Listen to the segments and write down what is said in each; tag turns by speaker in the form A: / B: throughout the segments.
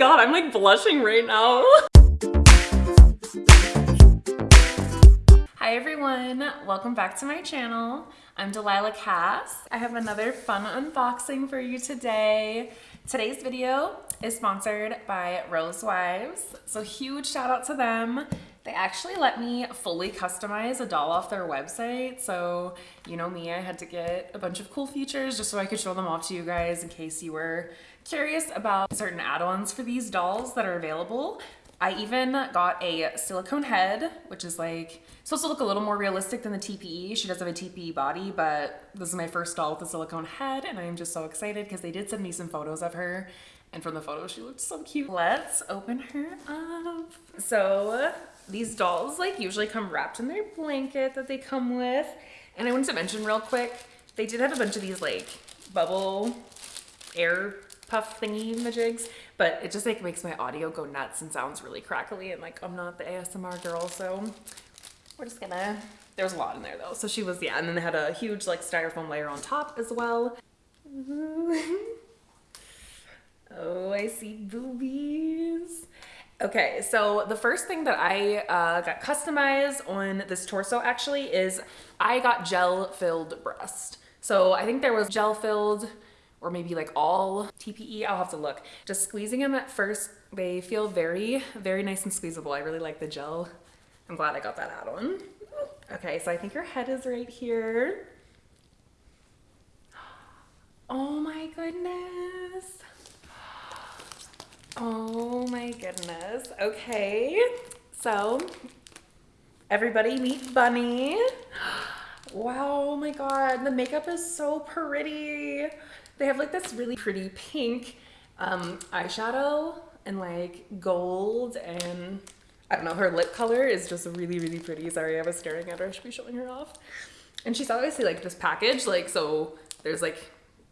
A: god, I'm like blushing right now. Hi everyone, welcome back to my channel. I'm Delilah Cass. I have another fun unboxing for you today. Today's video is sponsored by Rose Wives, so huge shout out to them. They actually let me fully customize a doll off their website. So, you know me, I had to get a bunch of cool features just so I could show them off to you guys in case you were curious about certain add-ons for these dolls that are available. I even got a silicone head, which is like supposed to look a little more realistic than the TPE. She does have a TPE body, but this is my first doll with a silicone head, and I am just so excited because they did send me some photos of her, and from the photos, she looked so cute. Let's open her up. So these dolls like usually come wrapped in their blanket that they come with. And I wanted to mention real quick, they did have a bunch of these like bubble air puff thingy majigs, but it just like makes my audio go nuts and sounds really crackly and like I'm not the ASMR girl, so we're just gonna, there was a lot in there though. So she was, yeah, and then they had a huge like styrofoam layer on top as well. oh, I see boobies. Okay, so the first thing that I uh, got customized on this torso actually is I got gel filled breast. So I think there was gel filled or maybe like all TPE, I'll have to look. Just squeezing them at first, they feel very, very nice and squeezable. I really like the gel. I'm glad I got that add on. Okay, so I think your head is right here. Oh my goodness. My goodness. Okay, so everybody meet Bunny. Wow, oh my god, the makeup is so pretty. They have like this really pretty pink um, eyeshadow and like gold and I don't know, her lip color is just really, really pretty. Sorry, I was staring at her. I should be showing her off. And she's obviously like this package, like, so there's like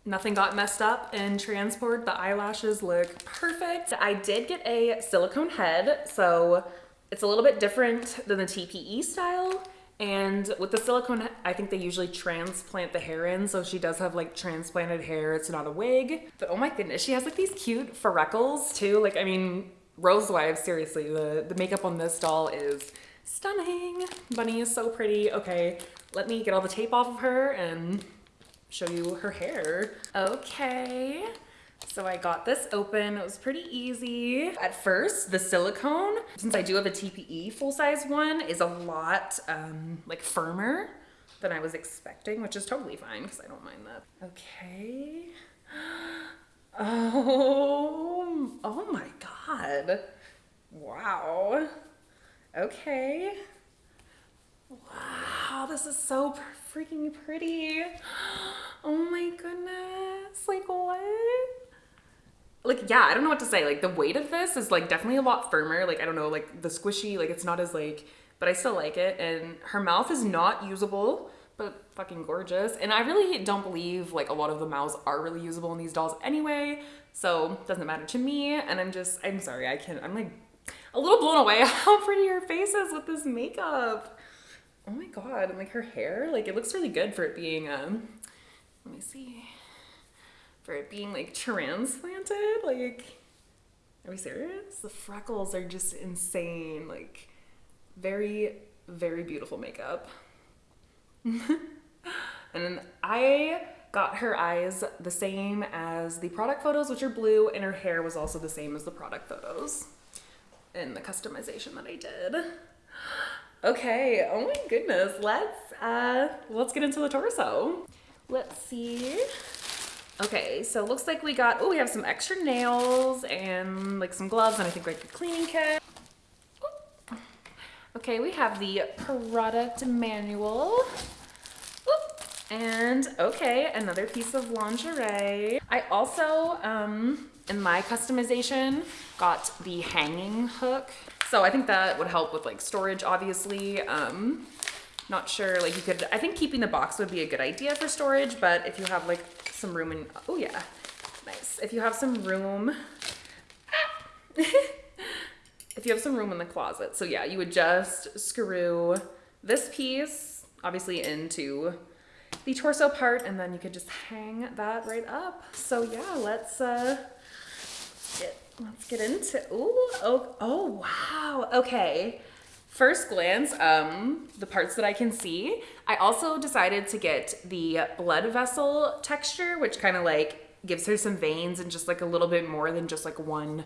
A: Nothing got messed up in transport. The eyelashes look perfect. I did get a silicone head, so it's a little bit different than the TPE style. And with the silicone, I think they usually transplant the hair in. So she does have like transplanted hair. It's not a wig. But oh my goodness, she has like these cute freckles too. Like, I mean, Rose Wives, seriously, the, the makeup on this doll is stunning. Bunny is so pretty. Okay, let me get all the tape off of her and show you her hair. Okay. So I got this open, it was pretty easy. At first, the silicone, since I do have a TPE full-size one, is a lot um, like firmer than I was expecting, which is totally fine because I don't mind that. Okay. Oh, oh my God. Wow. Okay. Wow, this is so freaking pretty. Oh my goodness. Like what? Like, yeah, I don't know what to say. Like the weight of this is like definitely a lot firmer. Like, I don't know, like the squishy, like it's not as like, but I still like it. And her mouth is not usable, but fucking gorgeous. And I really don't believe like a lot of the mouths are really usable in these dolls anyway. So doesn't matter to me. And I'm just, I'm sorry, I can't, I'm like a little blown away how pretty her face is with this makeup oh my god and like her hair? Like it looks really good for it being um let me see. For it being like transplanted? Like are we serious? The freckles are just insane. Like very very beautiful makeup. And then I got her eyes the same as the product photos which are blue and her hair was also the same as the product photos in the customization that I did Okay, oh my goodness. Let's uh let's get into the torso. Let's see. Okay, so looks like we got oh we have some extra nails and like some gloves and I think like a cleaning kit. Okay, we have the product manual. And okay, another piece of lingerie. I also, um, in my customization, got the hanging hook so I think that would help with like storage, obviously. Um, not sure, like you could, I think keeping the box would be a good idea for storage, but if you have like some room in, oh yeah, nice. If you have some room, if you have some room in the closet. So yeah, you would just screw this piece, obviously into the torso part, and then you could just hang that right up. So yeah, let's uh, let's get into, ooh, oh, oh, wow. Okay. First glance, um, the parts that I can see, I also decided to get the blood vessel texture, which kind of like gives her some veins and just like a little bit more than just like one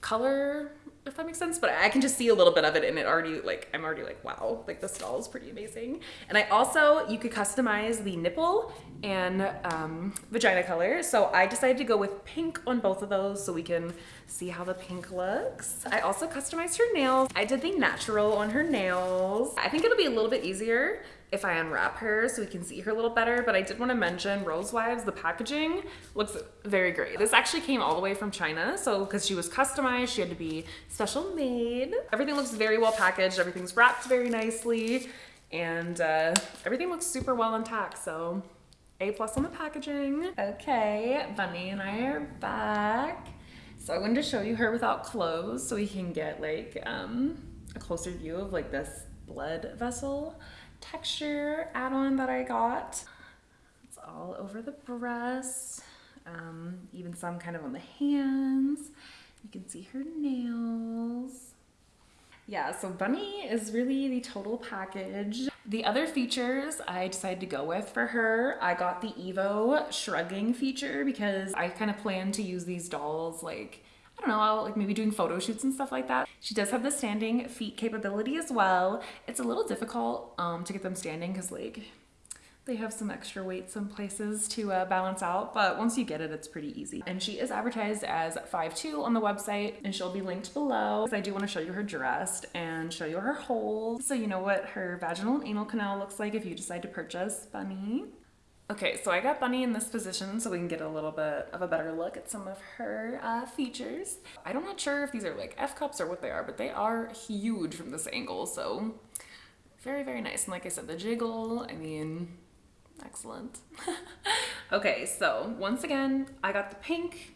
A: color if that makes sense but i can just see a little bit of it and it already like i'm already like wow like the doll is pretty amazing. And i also you could customize the nipple and um, vagina color. So i decided to go with pink on both of those so we can see how the pink looks. I also customized her nails. I did the natural on her nails. I think it'll be a little bit easier if I unwrap her so we can see her a little better, but I did want to mention Rose Wives, the packaging looks very great. This actually came all the way from China, so because she was customized, she had to be special made. Everything looks very well packaged, everything's wrapped very nicely, and uh, everything looks super well intact, so A plus on the packaging. Okay, Bunny and I are back. So I wanted to show you her without clothes so we can get like um, a closer view of like this blood vessel texture add-on that I got. It's all over the breast, um, even some kind of on the hands. You can see her nails. Yeah, so Bunny is really the total package. The other features I decided to go with for her, I got the Evo shrugging feature because I kind of plan to use these dolls like I don't know, like maybe doing photo shoots and stuff like that. She does have the standing feet capability as well. It's a little difficult um, to get them standing because like they have some extra weight some places to uh, balance out, but once you get it, it's pretty easy. And she is advertised as 5'2 on the website, and she'll be linked below. I do want to show you her dress and show you her holes, so you know what her vaginal and anal canal looks like if you decide to purchase Bunny. Okay, so I got Bunny in this position so we can get a little bit of a better look at some of her uh, features. I'm not sure if these are like F cups or what they are, but they are huge from this angle, so very, very nice. And like I said, the jiggle, I mean, excellent. okay, so once again, I got the pink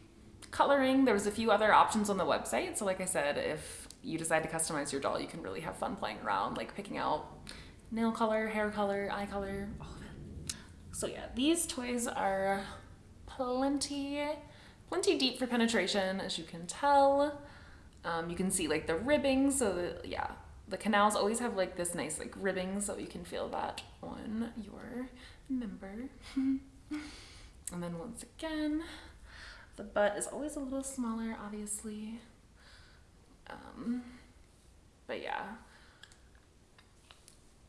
A: coloring. There was a few other options on the website. So like I said, if you decide to customize your doll, you can really have fun playing around, like picking out nail color, hair color, eye color, of so yeah, these toys are plenty, plenty deep for penetration, as you can tell. Um, you can see like the ribbing, so the, yeah, the canals always have like this nice like ribbing, so you can feel that on your member. and then once again, the butt is always a little smaller, obviously. Um, but yeah,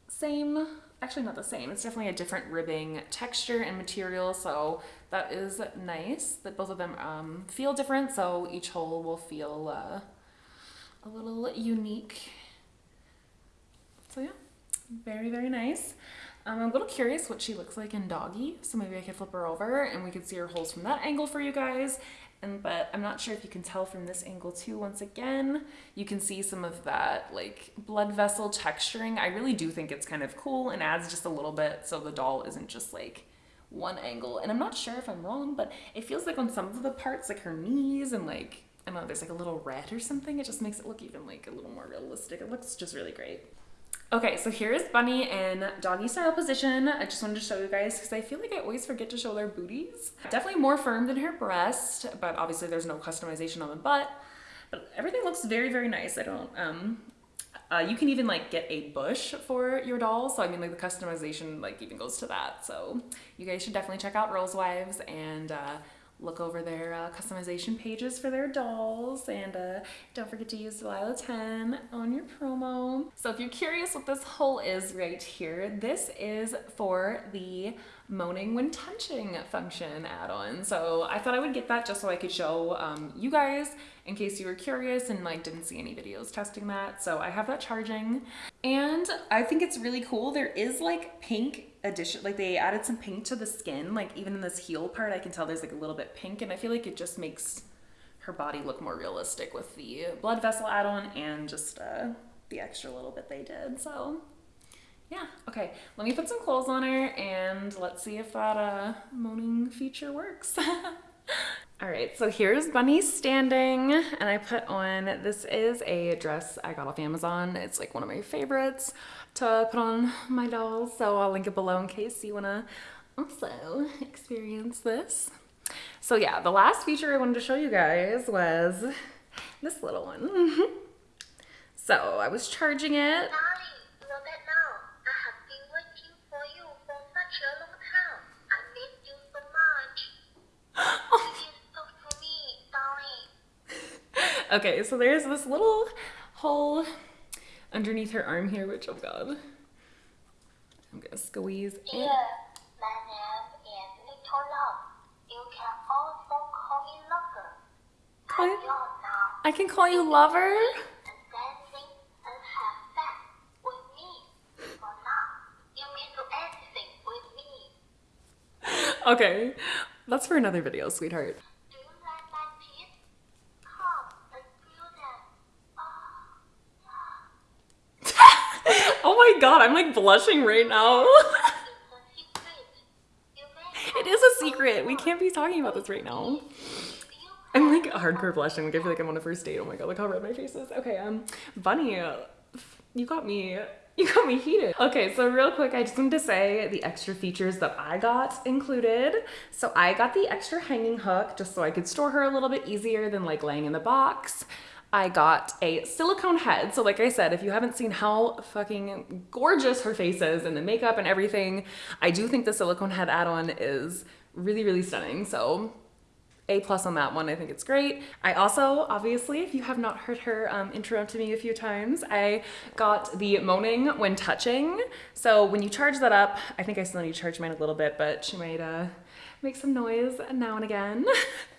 A: same actually not the same. It's definitely a different ribbing texture and material, so that is nice that both of them um, feel different, so each hole will feel uh, a little unique. So yeah, very, very nice. Um, I'm a little curious what she looks like in doggy, so maybe I could flip her over and we could see her holes from that angle for you guys. And but I'm not sure if you can tell from this angle too. Once again, you can see some of that like blood vessel texturing. I really do think it's kind of cool and adds just a little bit so the doll isn't just like one angle. And I'm not sure if I'm wrong, but it feels like on some of the parts, like her knees and like I don't know, there's like a little red or something. It just makes it look even like a little more realistic. It looks just really great. Okay, so here is Bunny in doggy style position. I just wanted to show you guys because I feel like I always forget to show their booties. Definitely more firm than her breast, but obviously there's no customization on the butt. But everything looks very, very nice. I don't, um, uh, you can even like get a bush for your doll. So I mean like the customization like even goes to that. So you guys should definitely check out Rose Wives and uh, look over their uh, customization pages for their dolls and uh, don't forget to use Delilah 10 on your promo. So if you're curious what this hole is right here, this is for the moaning when touching function add-on. So I thought I would get that just so I could show um, you guys in case you were curious and like didn't see any videos testing that. So I have that charging and I think it's really cool. There is like pink addition like they added some pink to the skin like even in this heel part I can tell there's like a little bit pink and I feel like it just makes her body look more realistic with the blood vessel add-on and just uh, the extra little bit they did so yeah. Okay let me put some clothes on her and let's see if that uh, moaning feature works All right, so here's Bunny standing, and I put on, this is a dress I got off Amazon. It's like one of my favorites to put on my dolls, so I'll link it below in case you wanna also experience this. So yeah, the last feature I wanted to show you guys was this little one. so I was charging it. Okay, so there's this little hole underneath her arm here, which oh god. I'm gonna squeeze
B: Dear,
A: in.
B: my name is Little Love. You can also call me Lover.
A: Call you- I can call you lover?
B: And dancing and have fun with me. For now, you can do anything with me.
A: Okay, that's for another video, sweetheart.
B: Do you like my teeth? Come and feel them. Oh, yeah.
A: Oh my god, I'm like blushing right now. It is a secret. We can't be talking about this right now. I'm like hardcore blushing. Like I feel like I'm on a first date. Oh my god, look how red my face is. Okay, um, Bunny, you got me. You got me heated. Okay, so real quick, I just wanted to say the extra features that I got included. So I got the extra hanging hook just so I could store her a little bit easier than like laying in the box. I got a silicone head. So like I said, if you haven't seen how fucking gorgeous her face is and the makeup and everything, I do think the silicone head add-on is really, really stunning. So a plus on that one. I think it's great. I also, obviously, if you have not heard her um, intro to me a few times, I got the moaning when touching. So when you charge that up, I think I still need to charge mine a little bit, but she might uh, make some noise now and again.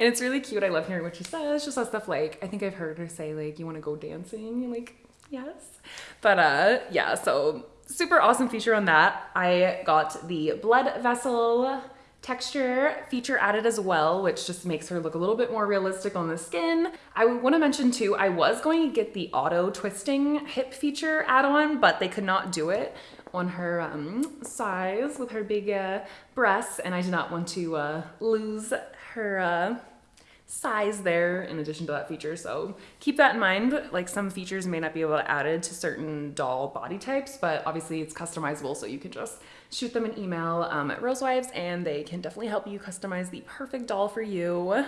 A: and it's really cute. I love hearing what she says. She says stuff like, I think I've heard her say like, you want to go dancing? And like, yes. But uh, yeah, so super awesome feature on that. I got the blood vessel texture feature added as well, which just makes her look a little bit more realistic on the skin. I want to mention too, I was going to get the auto twisting hip feature add-on, but they could not do it on her um, size with her big uh, breasts, and I did not want to uh, lose her uh, size there in addition to that feature. So keep that in mind. Like some features may not be able to added to certain doll body types, but obviously it's customizable. So you can just shoot them an email um, at Rosewives and they can definitely help you customize the perfect doll for you.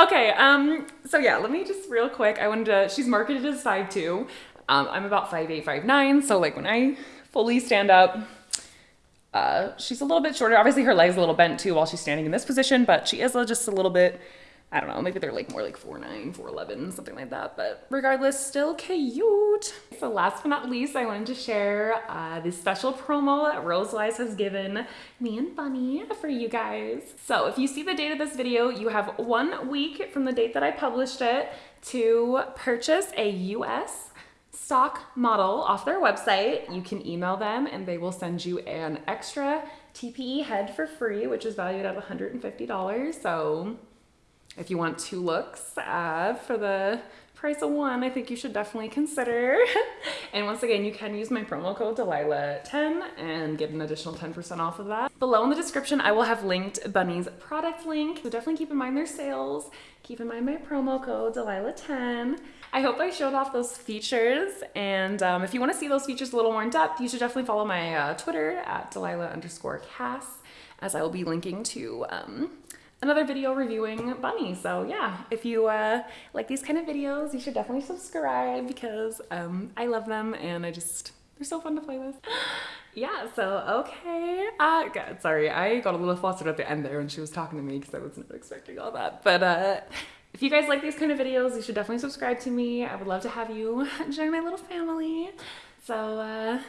A: Okay, um, so yeah, let me just real quick. I wanted to, she's marketed as 5'2. Um, I'm about 5'8, 5'9. So like when I fully stand up, uh, she's a little bit shorter. Obviously her leg's a little bent too while she's standing in this position, but she is just a little bit, I don't know, maybe they're like more like 4'9, 4'11, something like that. But regardless, still cute. So last but not least, I wanted to share uh, this special promo that Rosewives has given me and Bunny for you guys. So if you see the date of this video, you have one week from the date that I published it to purchase a US stock model off their website. You can email them and they will send you an extra TPE head for free, which is valued at $150. So if you want two looks uh, for the price of one, I think you should definitely consider. and once again, you can use my promo code Delilah10 and get an additional 10% off of that. Below in the description, I will have linked Bunny's product link. So definitely keep in mind their sales. Keep in mind my promo code Delilah10. I hope I showed off those features. And um, if you want to see those features a little more in depth, you should definitely follow my uh, Twitter at Delilah underscore Cass, as I will be linking to um, another video reviewing Bunny. So yeah, if you uh, like these kind of videos, you should definitely subscribe because um, I love them and I just, they're so fun to play with. Yeah, so okay. Uh, God, sorry, I got a little flustered at the end there when she was talking to me because I was not expecting all that. But uh, if you guys like these kind of videos, you should definitely subscribe to me. I would love to have you join my little family. So uh,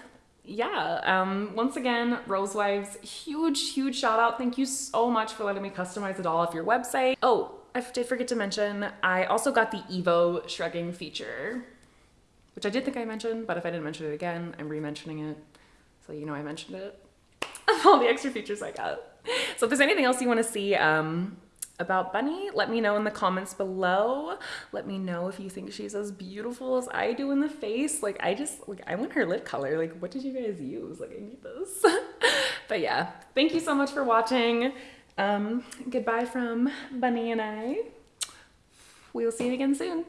A: yeah, um, once again, Rosewives, huge, huge shout out. Thank you so much for letting me customize it all off your website. Oh, I did forget to mention, I also got the Evo shrugging feature, which I did think I mentioned, but if I didn't mention it again, I'm re-mentioning it. So you know I mentioned it. all the extra features I got. So if there's anything else you want to see, um, about Bunny, let me know in the comments below. Let me know if you think she's as beautiful as I do in the face. Like I just like I want her lip color. Like what did you guys use? Like I need this. but yeah, thank you so much for watching. Um, goodbye from Bunny and I. We will see you again soon.